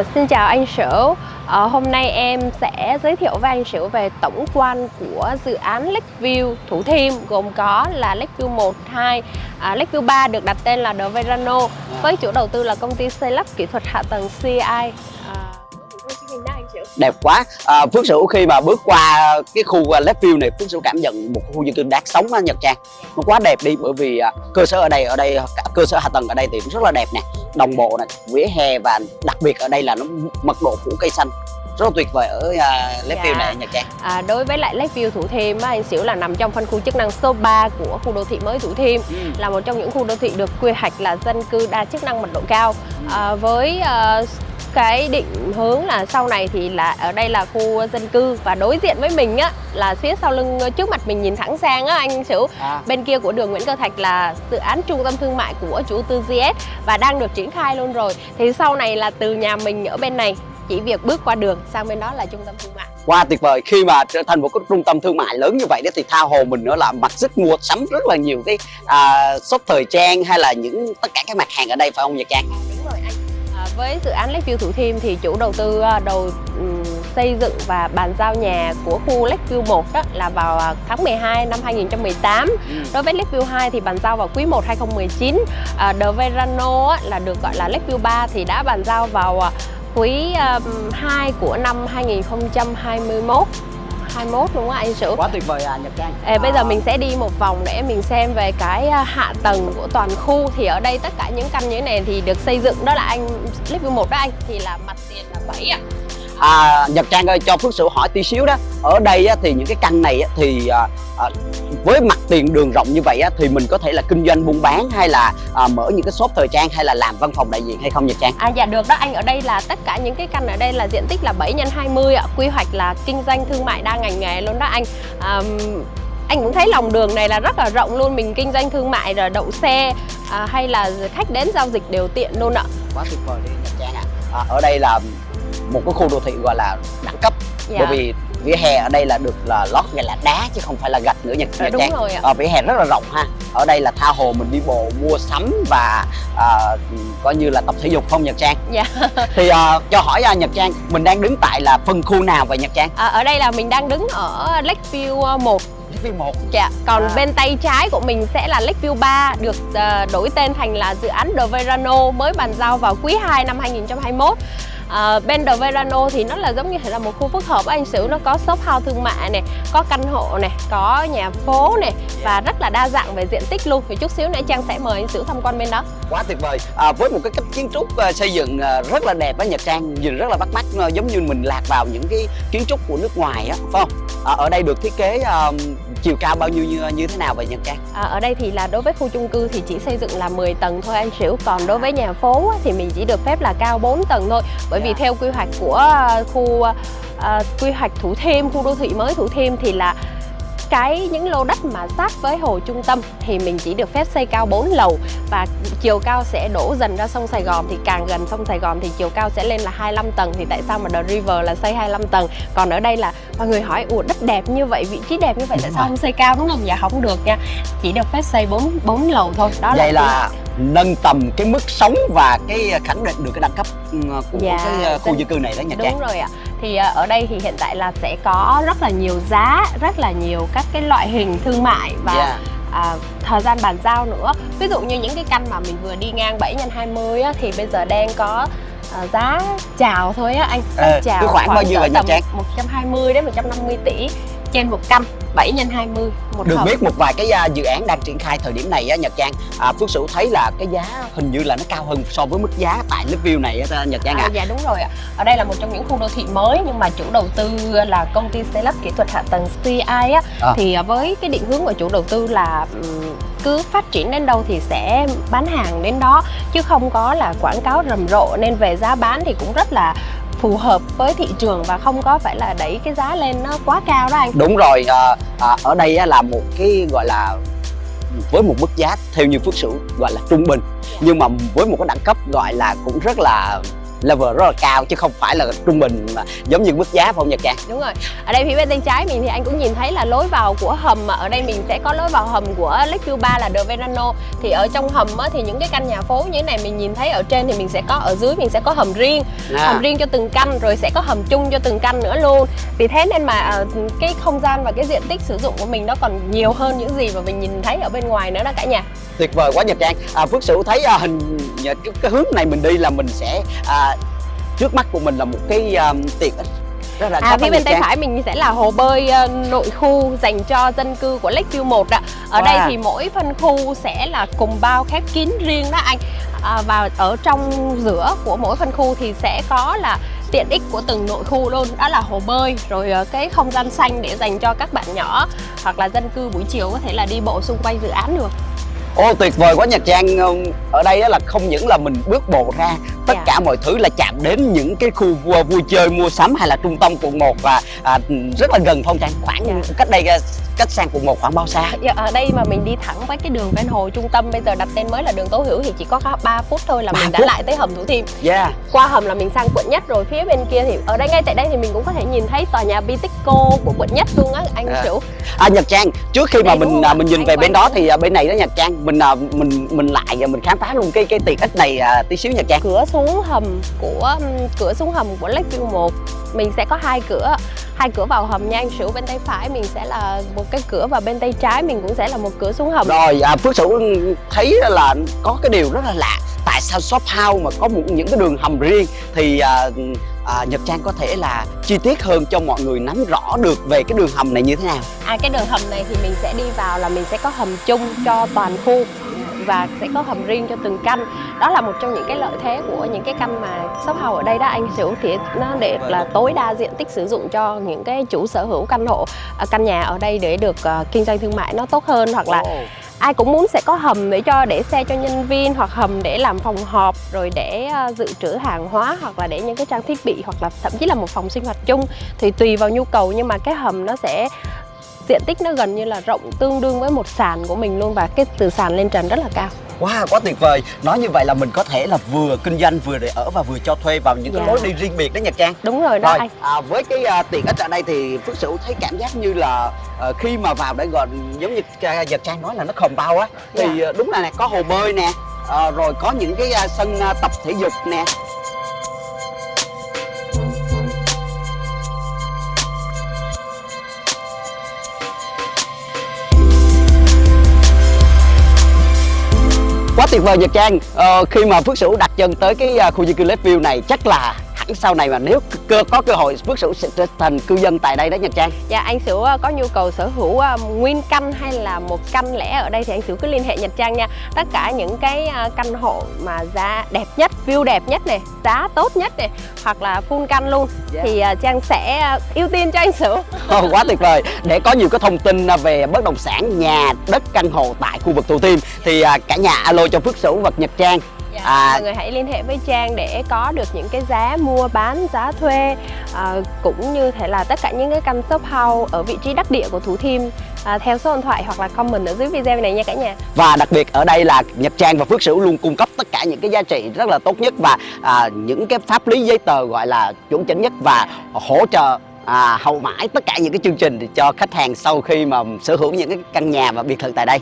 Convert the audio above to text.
Ờ, xin chào anh Sửu. À, Hôm nay em sẽ giới thiệu với anh Sửu về tổng quan của dự án Lakeview Thủ Thiêm Gồm có là Lakeview 1, 2, à, Lakeview 3 được đặt tên là The Verano Với chủ đầu tư là công ty xây lắp kỹ thuật hạ tầng CI ờ, à, đẹp quá. À, Phước Sửu khi mà bước qua cái khu à, Lakeview này Phước Sửu cảm nhận một khu dân cư đáng sống á Nhật Trang. Nó quá đẹp đi bởi vì à, cơ sở ở đây ở đây cơ sở hạ tầng ở đây thì cũng rất là đẹp nè đồng bộ này, vỉa hè và đặc biệt ở đây là nó mật độ phủ cây xanh rất là tuyệt vời ở uh, Lakeview dạ. này Nhật Trang à, Đối với lại Lakeview Thủ Thiêm á, anh Xỉu là nằm trong phân khu chức năng số 3 của khu đô thị mới Thủ Thiêm ừ. là một trong những khu đô thị được quy hoạch là dân cư đa chức năng mật độ cao ừ. à, với uh, cái định hướng là sau này thì là ở đây là khu dân cư và đối diện với mình á là phía sau lưng trước mặt mình nhìn thẳng sang á anh Sửu à. bên kia của đường Nguyễn Cơ Thạch là dự án trung tâm thương mại của chủ tư GS và đang được triển khai luôn rồi thì sau này là từ nhà mình ở bên này chỉ việc bước qua đường sang bên đó là trung tâm thương mại Wow tuyệt vời khi mà trở thành một cái trung tâm thương mại lớn như vậy đó thì tha hồ mình nữa là mặt sức mua sắm rất là nhiều cái uh, shop thời trang hay là những tất cả các mặt hàng ở đây phải không Nhật Trang? đúng rồi anh với dự án Lakeview Thủ Thiêm thì chủ đầu tư à, đầu um, xây dựng và bàn giao nhà của khu Lakeview 1 đó là vào à, tháng 12 năm 2018. Ừ. Đối với Lakeview 2 thì bàn giao vào quý 1 2019. À, The Verano á, là được gọi là Lakeview 3 thì đã bàn giao vào à, quý um, 2 của năm 2021 21 đúng không anh Sửu? Quá tuyệt vời à Nhật Trang. À, Bây giờ mình sẽ đi một vòng để mình xem về cái à, hạ tầng của toàn khu. Thì ở đây tất cả những căn như thế này thì được xây dựng. Đó là anh Living 1 đó anh. Thì là mặt tiền là 7 ạ. à à, Nhật Trang ơi cho Phước Sửu hỏi tí xíu đó. Ở đây á, thì những cái căn này á, thì à, à, với mặt tiền đường rộng như vậy á, thì mình có thể là kinh doanh buôn bán hay là à, mở những cái shop thời trang hay là làm văn phòng đại diện hay không Nhật Trang? À dạ được đó anh. Ở đây là tất cả những cái căn ở đây là diện tích là 7 x 20 ạ. Quy hoạch là kinh doanh thương mại đa ngành nghề luôn đó anh. À, anh cũng thấy lòng đường này là rất là rộng luôn. Mình kinh doanh thương mại rồi đậu xe à, hay là khách đến giao dịch đều tiện luôn ạ. Quá tuyệt vời đi Nhật Trang ạ. À. à, ở đây là một cái khu đô thị gọi là đẳng cấp dạ. bởi vì vỉa hè ở đây là được là lót gọi là đá chứ không phải là gạch nữa nha dạ, đúng rồi ạ. À, vỉa hè rất là rộng ha ở đây là tha hồ mình đi bộ mua sắm và à, coi như là tập thể dục không Nhật Trang dạ. thì à, cho hỏi à, Nhật Trang mình đang đứng tại là phân khu nào vậy Nhật Trang à, ở đây là mình đang đứng ở Lakeview 1 Lakeview 1 Dạ, còn à. bên tay trái của mình sẽ là Lakeview 3 được uh, đổi tên thành là dự án The Verano mới bàn giao vào quý 2 năm 2021 à, bên Verano thì nó là giống như là một khu phức hợp anh Sửu. Nó có shop house thương mại này có căn hộ này có nhà phố này và rất là đa dạng về diện tích luôn. Thì chút xíu nữa Trang sẽ mời anh Sửu tham quan bên đó. Quá tuyệt vời. À, với một cái cách kiến trúc uh, xây dựng uh, rất là đẹp á Nhật Trang nhìn rất là bắt mắt uh, giống như mình lạc vào những cái kiến trúc của nước ngoài á phải không? À, ở đây được thiết kế uh, chiều cao bao nhiêu như, như thế nào vậy Nhật Trang? À, ở đây thì là đối với khu chung cư thì chỉ xây dựng là 10 tầng thôi anh Sửu Còn đối với nhà phố thì mình chỉ được phép là cao 4 tầng thôi Bởi vì dạ. theo quy hoạch của à, khu uh, quy hoạch Thủ Thiêm, khu đô thị mới Thủ Thiêm thì là cái những lô đất mà sát với hồ trung tâm thì mình chỉ được phép xây cao 4 lầu và chiều cao sẽ đổ dần ra sông Sài Gòn. Thì càng gần sông Sài Gòn thì chiều cao sẽ lên là 25 tầng. Thì tại sao mà The River là xây 25 tầng? Còn ở đây là mọi người hỏi ủa đất đẹp như vậy vị trí đẹp như vậy tại sao không xây cao? Đúng không? Dạ không được nha. Chỉ được phép xây 4 4 lầu thôi. Đó vậy là, là nâng tầm cái mức sống và cái khẳng định được cái đẳng cấp ừ, của dạ, cái ờ, khu dân cư này đó nhà Đúng rồi ạ. Thì ờ, ở đây thì hiện tại là sẽ có rất là nhiều giá rất là nhiều các cái loại hình thương mại và dạ. à, thời gian bàn giao nữa. Ví dụ như những cái căn mà mình vừa đi ngang 7 x 20 á, thì bây giờ đang có à, giá chào thôi á anh. À, chào khoảng, khoảng bao nhiêu vậy nhà Trang 120 đến 150 tỷ trên một căn 7 x 20 một Được hợp. biết một vài cái dự án đang triển khai thời điểm này á Nhật Trang à, Phước Sửu thấy là cái giá hình như là nó cao hơn so với mức giá tại Lakeview này á Nhật Trang ạ à. à. Dạ đúng rồi ạ Ở đây là một trong những khu đô thị mới nhưng mà chủ đầu tư là công ty xây lắp kỹ thuật hạ tầng CI á à. Thì à, với cái định hướng của chủ đầu tư là cứ phát triển đến đâu thì sẽ bán hàng đến đó chứ không có là quảng cáo rầm rộ nên về giá bán thì cũng rất là phù hợp với thị trường và không có phải là đẩy cái giá lên nó quá cao đó anh. Đúng rồi à, à, ở đây là một cái gọi là với một mức giá theo như phước sửu gọi là trung bình. Nhưng mà với một cái đẳng cấp gọi là cũng rất là level rất là cao chứ không phải là trung bình mà giống như mức giá phải không Nhật Trang đúng rồi. Ở đây phía bên tay trái mình thì anh cũng nhìn thấy là lối vào của hầm mà. Ở đây mình sẽ có lối vào hầm của Lakeview 3 là The Verano. Thì ở trong hầm á, thì những cái căn nhà phố như thế này mình nhìn thấy ở trên thì mình sẽ có ở dưới mình sẽ có hầm riêng. À, hầm riêng cho từng căn rồi sẽ có hầm chung cho từng căn nữa luôn. Vì thế nên mà ờ, cái không gian và cái diện tích sử dụng của mình nó còn nhiều hơn những gì mà mình nhìn thấy ở bên ngoài nữa đó cả nhà. Tuyệt vời quá Nhật Trang à, Phước Sửu thấy à, hình cái, cái hướng này mình đi là mình sẽ à, trước mắt của mình là một cái um, tiện ích rất là À phía bên tay Trang. phải mình sẽ là hồ bơi ờ, nội khu dành cho dân cư của Lakeview 1 ạ. Ở Wow. đây thì mỗi phân khu sẽ là cùng bao khép kín riêng đó anh. À, và ở trong giữa của mỗi phân khu thì sẽ có là tiện ích của từng nội khu luôn đó là hồ bơi rồi ờ, cái không gian xanh để dành cho các bạn nhỏ hoặc là dân cư buổi chiều có thể là đi bộ xung quanh dự án được Ô tuyệt vời quá Nhật Trang ở đây đó là không những là mình bước bộ ra tất Dạ. cả mọi thứ là chạm đến những cái khu vui, vui chơi mua sắm hay là trung tâm quận 1 và à, rất là gần phong Trang khoảng Dạ. cách đây à, cách sang quận 1 khoảng bao xa Dạ, ở đây mà mình đi thẳng với cái đường ven hồ trung tâm bây giờ đặt tên mới là đường Tố Hữu thì chỉ có 3 phút thôi là mình đã phút? lại tới hầm Thủ Thiêm yeah qua hầm là mình sang quận nhất rồi phía bên kia thì ở đây ngay tại đây thì mình cũng có thể nhìn thấy tòa nhà Bitexco của quận nhất luôn á anh À. Sửu À, Nhật Trang trước khi mà Đây, đúng mình à, mình nhìn Anh về bên đó thì à, bên này đó Nhật Trang mình à, mình mình lại và mình khám phá luôn cái cái tiện ích này à, tí xíu Nhật Trang cửa xuống hầm của cửa xuống hầm của Lakeview 1 mình sẽ có hai cửa hai cửa vào hầm nha anh Sửu. Bên tay phải mình sẽ là một cái cửa và bên tay trái mình cũng sẽ là một cửa xuống hầm. Rồi à, Phước Sửu thấy là có cái điều rất là lạ. Tại sao shop house mà có một, những cái đường hầm riêng Thì à, à, Nhật Trang có thể là chi tiết hơn cho mọi người nắm rõ được về cái đường hầm này như thế nào? À cái đường hầm này thì mình sẽ đi vào là mình sẽ có hầm chung cho toàn khu và sẽ có hầm riêng cho từng căn đó là một trong những cái lợi thế của những cái căn mà shop house ở đây đó anh Sửu thì nó để là tối đa diện tích sử dụng cho những cái chủ sở hữu căn hộ à, căn nhà ở đây để được à, kinh doanh thương mại nó tốt hơn hoặc là ai cũng muốn sẽ có hầm để cho để xe cho nhân viên hoặc hầm để làm phòng họp rồi để ờ, dự trữ hàng hóa hoặc là để những cái trang thiết bị hoặc là thậm chí là một phòng sinh hoạt chung. Thì tùy vào nhu cầu nhưng mà cái hầm nó sẽ diện tích nó gần như là rộng tương đương với một sàn của mình luôn và cái từ sàn lên trần rất là cao. Wow, quá tuyệt vời. Nói như vậy là mình có thể là vừa kinh doanh vừa để ở và vừa cho thuê vào những cái Dạ. lối đi riêng biệt đó Nhật Trang. Đúng rồi đó Rồi, anh. à, với cái à, tiện ích ở đây thì Phước Sửu thấy cảm giác như là à, khi mà vào để gần giống như à, Nhật Trang nói là nó khom bao á thì à, đúng là nè có hồ bơi nè à, rồi có những cái à, sân à, tập thể dục nè quá tuyệt vời Nhật Trang. Ờ, khi mà Phước Sửu đặt chân tới cái à, khu dân cư Lakeview này chắc là hẳn sau này mà nếu cơ có cơ hội Phước Sửu sẽ trở thành cư dân tại đây đó Nhật Trang. Dạ anh Sửu ờ, có nhu cầu sở hữu ờ, nguyên căn hay là một căn lẻ ở đây thì anh Sửu cứ liên hệ Nhật Trang nha. Tất cả những cái ờ, căn hộ mà giá đẹp nhất, view đẹp nhất này, giá tốt nhất này Hoặc là full căn luôn Dạ. Thì Trang sẽ ưu tiên cho anh Sửu. Ồ, quá tuyệt vời. Để có nhiều cái thông tin về bất động sản nhà đất căn hộ tại khu vực Thủ Thiêm thì cả nhà alo cho Phước Sửu và Nhật Trang À. mọi người hãy liên hệ với Trang để có được những cái giá mua bán, giá thuê à, cũng như thể là tất cả những cái căn shop house ở vị trí đắc địa của Thủ Thiêm à, theo số điện thoại hoặc là comment ở dưới video này nha cả nhà. và đặc biệt ở đây là Nhật Trang và Phước Sửu luôn cung cấp tất cả những cái giá trị rất là tốt nhất và à, những cái pháp lý giấy tờ gọi là chuẩn chỉnh nhất và hỗ trợ à, hậu mãi tất cả những cái chương trình cho khách hàng sau khi mà sở hữu những cái căn nhà và biệt thự tại đây